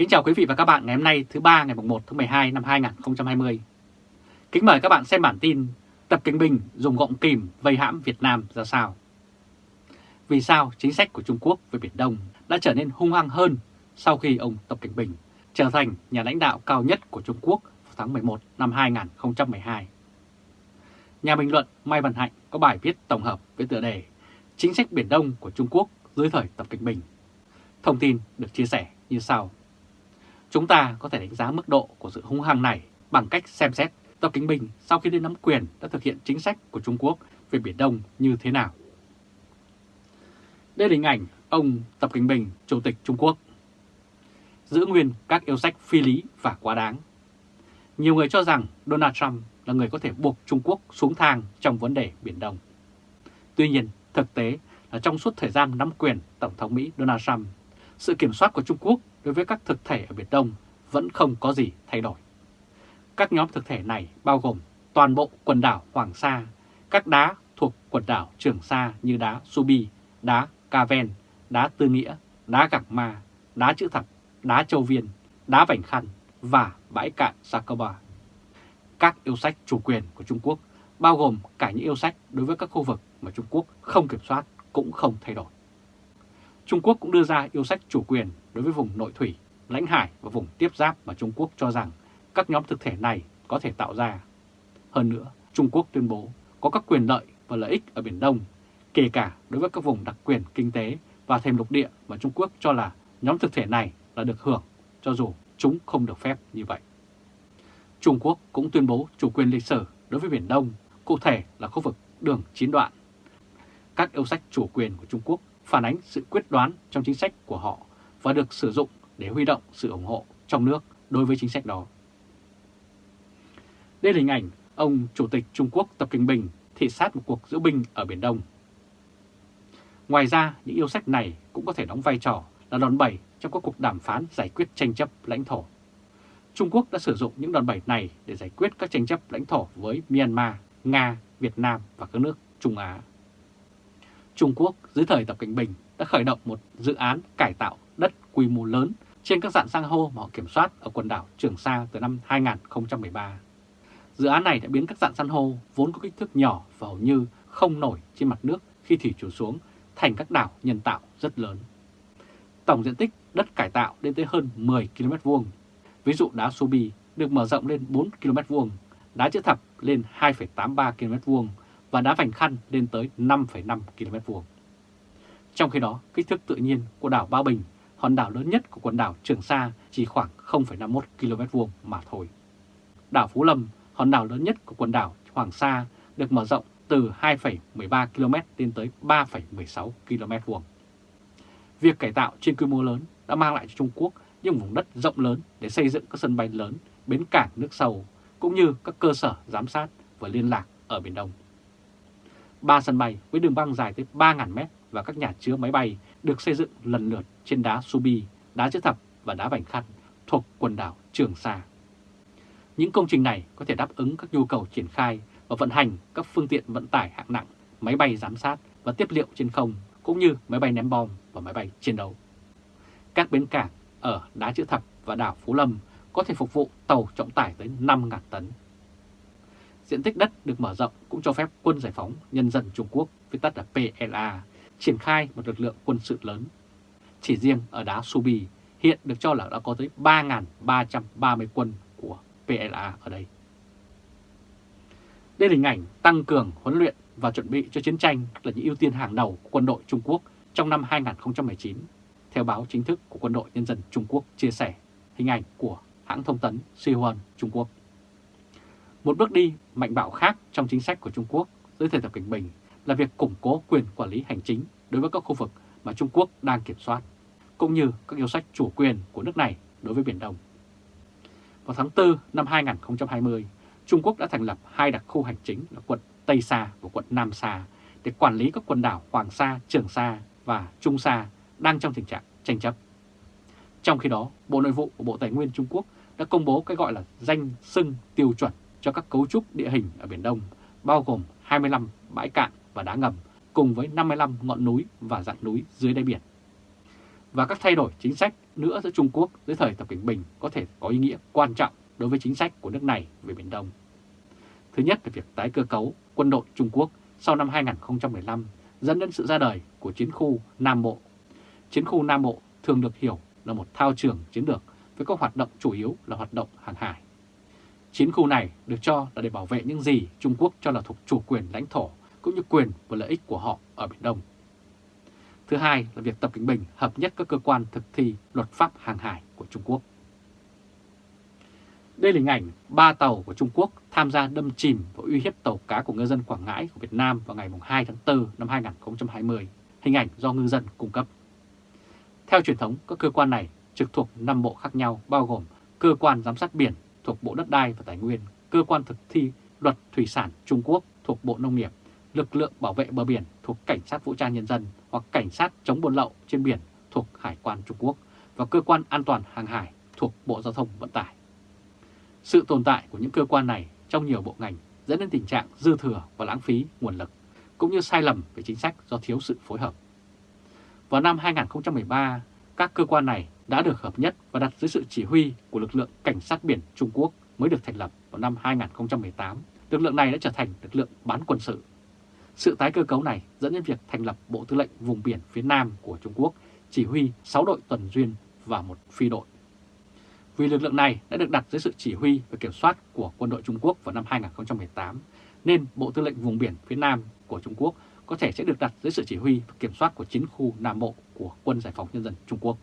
Kính chào quý vị và các bạn ngày hôm nay, thứ ba ngày 1 tháng 12 năm 2020. Kính mời các bạn xem bản tin Tập Kinh Bình dùng gọng kìm vây hãm Việt Nam ra sao. Vì sao chính sách của Trung Quốc về Biển Đông đã trở nên hung hăng hơn sau khi ông Tập Kinh Bình trở thành nhà lãnh đạo cao nhất của Trung Quốc vào tháng 11 năm 2012. Nhà bình luận Mai Văn Hạnh có bài viết tổng hợp với tựa đề Chính sách Biển Đông của Trung Quốc dưới thời Tập Kinh Bình. Thông tin được chia sẻ như sau. Chúng ta có thể đánh giá mức độ của sự hung hăng này bằng cách xem xét Tập Kính Bình sau khi lên nắm quyền đã thực hiện chính sách của Trung Quốc về Biển Đông như thế nào. Đây là hình ảnh ông Tập Kính Bình, Chủ tịch Trung Quốc. Giữ nguyên các yêu sách phi lý và quá đáng. Nhiều người cho rằng Donald Trump là người có thể buộc Trung Quốc xuống thang trong vấn đề Biển Đông. Tuy nhiên, thực tế là trong suốt thời gian nắm quyền Tổng thống Mỹ Donald Trump, sự kiểm soát của Trung Quốc đối với các thực thể ở Biển Đông vẫn không có gì thay đổi. Các nhóm thực thể này bao gồm toàn bộ quần đảo Hoàng Sa, các đá thuộc quần đảo Trường Sa như đá Subi, đá Caven, đá Tư Nghĩa, đá Gạc Ma, đá Chữ Thập, đá Châu Viên, đá Vành Khăn và bãi cạn Sakoba. Các yêu sách chủ quyền của Trung Quốc bao gồm cả những yêu sách đối với các khu vực mà Trung Quốc không kiểm soát cũng không thay đổi. Trung Quốc cũng đưa ra yêu sách chủ quyền đối với vùng nội thủy, lãnh hải và vùng tiếp giáp mà Trung Quốc cho rằng các nhóm thực thể này có thể tạo ra. Hơn nữa, Trung Quốc tuyên bố có các quyền lợi và lợi ích ở Biển Đông, kể cả đối với các vùng đặc quyền kinh tế và thêm lục địa mà Trung Quốc cho là nhóm thực thể này là được hưởng, cho dù chúng không được phép như vậy. Trung Quốc cũng tuyên bố chủ quyền lịch sử đối với Biển Đông, cụ thể là khu vực đường chín đoạn. Các yêu sách chủ quyền của Trung Quốc phản ánh sự quyết đoán trong chính sách của họ và được sử dụng để huy động sự ủng hộ trong nước đối với chính sách đó. Đây là hình ảnh ông Chủ tịch Trung Quốc Tập Kinh Bình thị sát một cuộc diễu binh ở Biển Đông. Ngoài ra, những yêu sách này cũng có thể đóng vai trò là đòn bẩy trong các cuộc đàm phán giải quyết tranh chấp lãnh thổ. Trung Quốc đã sử dụng những đòn bẩy này để giải quyết các tranh chấp lãnh thổ với Myanmar, Nga, Việt Nam và các nước Trung Á. Trung Quốc dưới thời Tập Cảnh Bình đã khởi động một dự án cải tạo đất quy mô lớn trên các dạng san hô mà họ kiểm soát ở quần đảo Trường Sa từ năm 2013. Dự án này đã biến các dạng san hô vốn có kích thước nhỏ và hầu như không nổi trên mặt nước khi thủy chiều xuống thành các đảo nhân tạo rất lớn. Tổng diện tích đất cải tạo lên tới hơn 10 km vuông. Ví dụ đá Subi được mở rộng lên 4 km vuông, đá chữ thập lên 2,83 km vuông và đá vành khăn lên tới 5,5 km vuông. Trong khi đó, kích thước tự nhiên của đảo Ba Bình, hòn đảo lớn nhất của quần đảo Trường Sa chỉ khoảng 0,51 km vuông mà thôi. Đảo Phú Lâm, hòn đảo lớn nhất của quần đảo Hoàng Sa được mở rộng từ 2,13 km lên tới 3,16 km vuông. Việc cải tạo trên quy mô lớn đã mang lại cho Trung Quốc những vùng đất rộng lớn để xây dựng các sân bay lớn, bến cảng nước sâu, cũng như các cơ sở giám sát và liên lạc ở Biển Đông. Ba sân bay với đường băng dài tới 3.000 mét và các nhà chứa máy bay được xây dựng lần lượt trên đá Subi, đá chữ thập và đá vành khăn thuộc quần đảo Trường Sa. Những công trình này có thể đáp ứng các nhu cầu triển khai và vận hành các phương tiện vận tải hạng nặng, máy bay giám sát và tiếp liệu trên không, cũng như máy bay ném bom và máy bay chiến đấu. Các bến cảng ở Đá Chữ Thập và đảo Phú Lâm có thể phục vụ tàu trọng tải tới 5.000 tấn. Diện tích đất được mở rộng cũng cho phép quân giải phóng nhân dân Trung Quốc, viết tắt là PLA, triển khai một lực lượng quân sự lớn. Chỉ riêng ở đá Subi hiện được cho là đã có tới 3.330 quân của PLA ở đây. Đây là hình ảnh tăng cường huấn luyện và chuẩn bị cho chiến tranh là những ưu tiên hàng đầu của quân đội Trung Quốc trong năm 2019, theo báo chính thức của quân đội nhân dân Trung Quốc chia sẻ hình ảnh của hãng thông tấn Xinhua Trung Quốc. Một bước đi mạnh bạo khác trong chính sách của Trung Quốc dưới thời Tập Cảnh Bình là việc củng cố quyền quản lý hành chính đối với các khu vực mà Trung Quốc đang kiểm soát, cũng như các yêu sách chủ quyền của nước này đối với Biển Đông. Vào tháng 4 năm 2020, Trung Quốc đã thành lập hai đặc khu hành chính là quận Tây Sa và quận Nam Sa để quản lý các quần đảo Hoàng Sa, Trường Sa và Trung Sa đang trong tình trạng tranh chấp. Trong khi đó, Bộ Nội vụ của Bộ Tài nguyên Trung Quốc đã công bố cái gọi là danh sưng tiêu chuẩn cho các cấu trúc địa hình ở Biển Đông, bao gồm 25 bãi cạn và đá ngầm, cùng với 55 ngọn núi và dạng núi dưới đáy biển. và các thay đổi chính sách nữa giữa Trung Quốc dưới thời Tập Cận Bình có thể có ý nghĩa quan trọng đối với chính sách của nước này về Biển Đông. Thứ nhất là việc tái cơ cấu quân đội Trung Quốc sau năm 2015 dẫn đến sự ra đời của chiến khu Nam Bộ. Chiến khu Nam Bộ thường được hiểu là một thao trường chiến lược với các hoạt động chủ yếu là hoạt động hàng hải. Chiến khu này được cho là để bảo vệ những gì Trung Quốc cho là thuộc chủ quyền lãnh thổ cũng như quyền và lợi ích của họ ở Biển Đông. Thứ hai là việc Tập Cận Bình hợp nhất các cơ quan thực thi luật pháp hàng hải của Trung Quốc. Đây là hình ảnh ba tàu của Trung Quốc tham gia đâm chìm và uy hiếp tàu cá của ngư dân Quảng Ngãi của Việt Nam vào ngày 2 tháng 4 năm 2020, hình ảnh do ngư dân cung cấp. Theo truyền thống, các cơ quan này trực thuộc 5 bộ khác nhau bao gồm Cơ quan Giám sát Biển thuộc Bộ Đất đai và Tài nguyên, Cơ quan thực thi Luật Thủy sản Trung Quốc thuộc Bộ Nông nghiệp, Lực lượng Bảo vệ bờ biển thuộc Cảnh sát Vũ trang Nhân dân hoặc Cảnh sát chống buôn lậu trên biển thuộc Hải quan Trung Quốc và Cơ quan An toàn Hàng hải thuộc Bộ Giao thông Vận tải. Sự tồn tại của những cơ quan này trong nhiều bộ ngành dẫn đến tình trạng dư thừa và lãng phí nguồn lực, cũng như sai lầm về chính sách do thiếu sự phối hợp. Vào năm 2013, các cơ quan này đã được hợp nhất và đặt dưới sự chỉ huy của lực lượng Cảnh sát biển Trung Quốc mới được thành lập vào năm 2018. Lực lượng này đã trở thành lực lượng bán quân sự. Sự tái cơ cấu này dẫn đến việc thành lập Bộ Tư lệnh Vùng biển phía Nam của Trung Quốc, chỉ huy 6 đội tuần duyên và một phi đội. Vì lực lượng này đã được đặt dưới sự chỉ huy và kiểm soát của quân đội Trung Quốc vào năm 2018, nên Bộ Tư lệnh Vùng biển phía Nam của Trung Quốc có thể sẽ được đặt dưới sự chỉ huy và kiểm soát của chiến khu Nam Bộ của Quân Giải phóng Nhân dân Trung Quốc.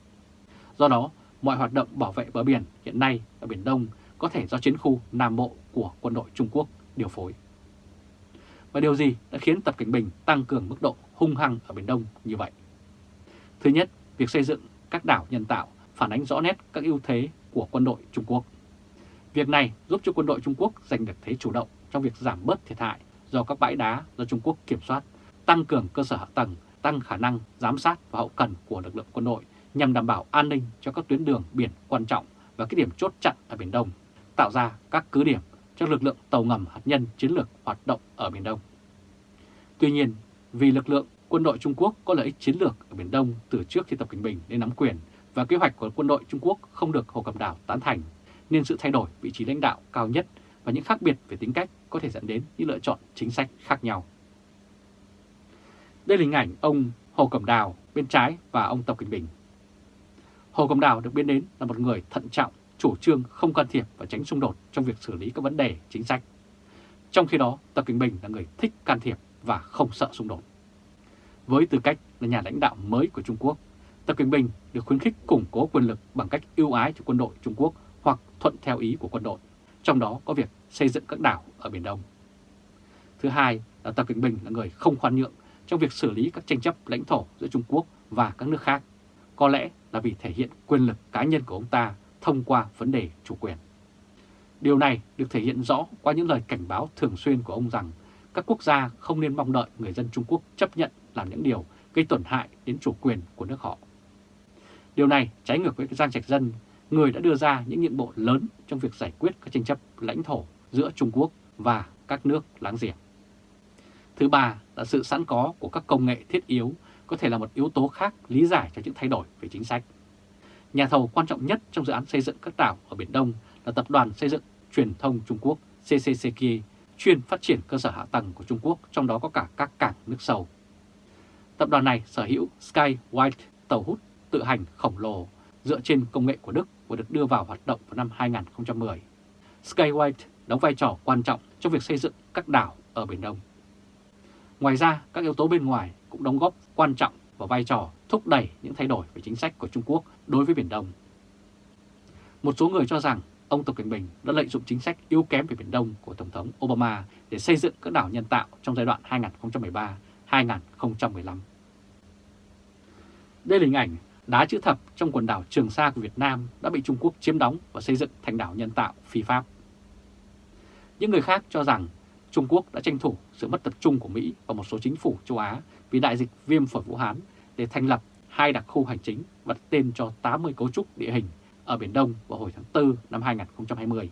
Do đó, mọi hoạt động bảo vệ bờ biển hiện nay ở Biển Đông có thể do chiến khu Nam Bộ của quân đội Trung Quốc điều phối. Và điều gì đã khiến Tập Cảnh Bình tăng cường mức độ hung hăng ở Biển Đông như vậy? Thứ nhất, việc xây dựng các đảo nhân tạo phản ánh rõ nét các ưu thế của quân đội Trung Quốc. Việc này giúp cho quân đội Trung Quốc giành được thế chủ động trong việc giảm bớt thiệt hại do các bãi đá do Trung Quốc kiểm soát, tăng cường cơ sở hạ tầng, tăng khả năng giám sát và hậu cần của lực lượng quân đội nhằm đảm bảo an ninh cho các tuyến đường biển quan trọng và các điểm chốt chặn ở Biển Đông, tạo ra các cứ điểm cho lực lượng tàu ngầm hạt nhân chiến lược hoạt động ở Biển Đông. Tuy nhiên, vì lực lượng quân đội Trung Quốc có lợi ích chiến lược ở Biển Đông từ trước khi Tập Cận Bình lên nắm quyền và kế hoạch của quân đội Trung Quốc không được Hồ Cẩm Đảo tán thành, nên sự thay đổi vị trí lãnh đạo cao nhất và những khác biệt về tính cách có thể dẫn đến những lựa chọn chính sách khác nhau. Đây là hình ảnh ông Hồ Cẩm Đào bên trái và ông Tập Cận Bình. Hồ Cẩm Đào được biết đến là một người thận trọng, chủ trương không can thiệp và tránh xung đột trong việc xử lý các vấn đề chính sách. Trong khi đó, Tập Cận Bình là người thích can thiệp và không sợ xung đột. Với tư cách là nhà lãnh đạo mới của Trung Quốc, Tập Cận Bình được khuyến khích củng cố quyền lực bằng cách ưu ái cho quân đội Trung Quốc hoặc thuận theo ý của quân đội, trong đó có việc xây dựng các đảo ở Biển Đông. Thứ hai là Tập Cận Bình là người không khoan nhượng trong việc xử lý các tranh chấp lãnh thổ giữa Trung Quốc và các nước khác, có lẽ là vì thể hiện quyền lực cá nhân của ông ta thông qua vấn đề chủ quyền. Điều này được thể hiện rõ qua những lời cảnh báo thường xuyên của ông rằng các quốc gia không nên mong đợi người dân Trung Quốc chấp nhận làm những điều gây tổn hại đến chủ quyền của nước họ. Điều này trái ngược với Giang Trạch Dân, người đã đưa ra những nhiệm bộ lớn trong việc giải quyết các tranh chấp lãnh thổ giữa Trung Quốc và các nước láng giềng. Thứ ba là sự sẵn có của các công nghệ thiết yếu có thể là một yếu tố khác lý giải cho những thay đổi về chính sách. Nhà thầu quan trọng nhất trong dự án xây dựng các đảo ở Biển Đông là Tập đoàn Xây dựng Truyền thông Trung Quốc CCCK, chuyên phát triển cơ sở hạ tầng của Trung Quốc, trong đó có cả các cảng nước sâu. Tập đoàn này sở hữu Sky White, tàu hút tự hành khổng lồ dựa trên công nghệ của Đức và được đưa vào hoạt động vào năm 2010. Sky White đóng vai trò quan trọng trong việc xây dựng các đảo ở Biển Đông. Ngoài ra, các yếu tố bên ngoài cũng đóng góp quan trọng vào vai trò thúc đẩy những thay đổi về chính sách của Trung Quốc đối với Biển Đông. Một số người cho rằng ông Tập Cận Bình đã lợi dụng chính sách yếu kém về Biển Đông của Tổng thống Obama để xây dựng các đảo nhân tạo trong giai đoạn 2013-2015. Đây là hình ảnh đá chữ thập trong quần đảo Trường Sa của Việt Nam đã bị Trung Quốc chiếm đóng và xây dựng thành đảo nhân tạo phi pháp. Những người khác cho rằng Trung Quốc đã tranh thủ sự mất tập trung của Mỹ và một số chính phủ châu Á vì đại dịch viêm phổi Vũ Hán để thành lập hai đặc khu hành chính và đặt tên cho 80 cấu trúc địa hình ở Biển Đông vào hồi tháng 4 năm 2020.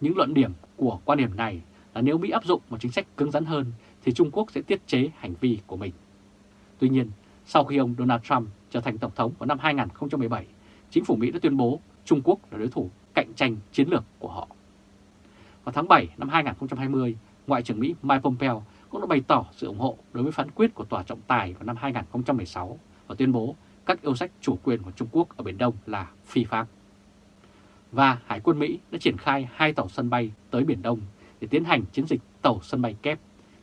Những luận điểm của quan điểm này là nếu Mỹ áp dụng một chính sách cứng rắn hơn thì Trung Quốc sẽ tiết chế hành vi của mình. Tuy nhiên, sau khi ông Donald Trump trở thành Tổng thống vào năm 2017, chính phủ Mỹ đã tuyên bố Trung Quốc là đối thủ cạnh tranh chiến lược của họ. Vào tháng 7 năm 2020, Ngoại trưởng Mỹ Mike Pompeo cũng đã bày tỏ sự ủng hộ đối với phán quyết của Tòa trọng tài vào năm 2016 và tuyên bố các yêu sách chủ quyền của Trung Quốc ở Biển Đông là phi pháp. Và Hải quân Mỹ đã triển khai hai tàu sân bay tới Biển Đông để tiến hành chiến dịch tàu sân bay kép.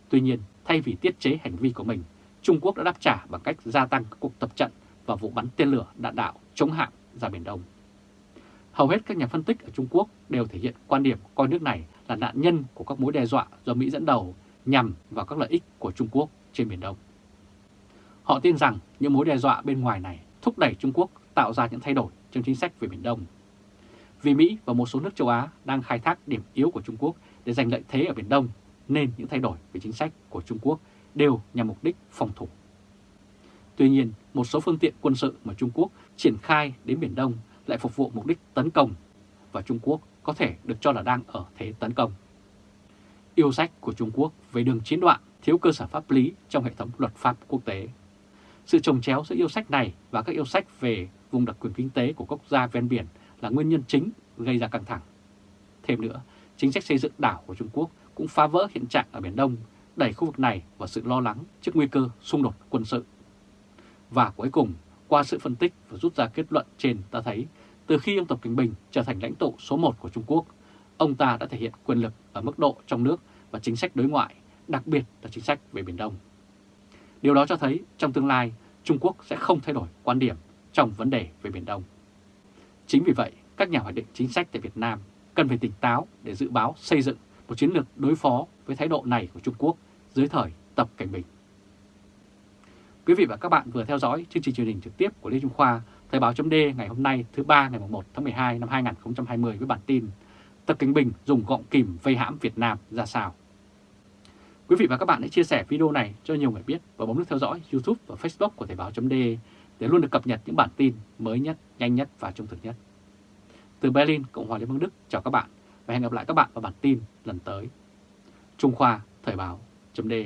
Tuy nhiên, thay vì tiết chế hành vi của mình, Trung Quốc đã đáp trả bằng cách gia tăng các cuộc tập trận và vụ bắn tên lửa đạn đạo chống hạm ra Biển Đông. Hầu hết các nhà phân tích ở Trung Quốc đều thể hiện quan điểm coi nước này là nạn nhân của các mối đe dọa do Mỹ dẫn đầu nhằm vào các lợi ích của Trung Quốc trên Biển Đông. Họ tin rằng những mối đe dọa bên ngoài này thúc đẩy Trung Quốc tạo ra những thay đổi trong chính sách về Biển Đông. Vì Mỹ và một số nước châu Á đang khai thác điểm yếu của Trung Quốc để giành lợi thế ở Biển Đông, nên những thay đổi về chính sách của Trung Quốc đều nhằm mục đích phòng thủ. Tuy nhiên, một số phương tiện quân sự mà Trung Quốc triển khai đến Biển Đông lại phục vụ mục đích tấn công và Trung Quốc có thể được cho là đang ở thế tấn công. Yêu sách của Trung Quốc về đường chiến đoạn thiếu cơ sở pháp lý trong hệ thống luật pháp quốc tế. Sự trồng chéo giữa yêu sách này và các yêu sách về vùng đặc quyền kinh tế của quốc gia ven biển là nguyên nhân chính gây ra căng thẳng. Thêm nữa, chính sách xây dựng đảo của Trung Quốc cũng phá vỡ hiện trạng ở Biển Đông, đẩy khu vực này vào sự lo lắng trước nguy cơ xung đột quân sự. Và cuối cùng, qua sự phân tích và rút ra kết luận trên ta thấy, từ khi ông Tập Kinh Bình trở thành lãnh tụ số 1 của Trung Quốc, ông ta đã thể hiện quyền lực ở mức độ trong nước và chính sách đối ngoại, đặc biệt là chính sách về Biển Đông. Điều đó cho thấy trong tương lai, Trung Quốc sẽ không thay đổi quan điểm trong vấn đề về Biển Đông. Chính vì vậy, các nhà hoạch định chính sách tại Việt Nam cần phải tỉnh táo để dự báo xây dựng một chiến lược đối phó với thái độ này của Trung Quốc dưới thời Tập Cảnh Bình. Quý vị và các bạn vừa theo dõi chương trình truyền hình trực tiếp của Lê Trung Khoa, Thời báo chấm ngày hôm nay thứ ba ngày 1 tháng 12 năm 2020 với bản tin Tập Cảnh Bình dùng gọng kìm vây hãm Việt Nam ra sao. Quý vị và các bạn hãy chia sẻ video này cho nhiều người biết và bấm nút theo dõi YouTube và Facebook của Thời báo.de để luôn được cập nhật những bản tin mới nhất, nhanh nhất và trung thực nhất. Từ Berlin, Cộng hòa Liên bang Đức, chào các bạn và hẹn gặp lại các bạn vào bản tin lần tới. Trung Khoa Thời báo.de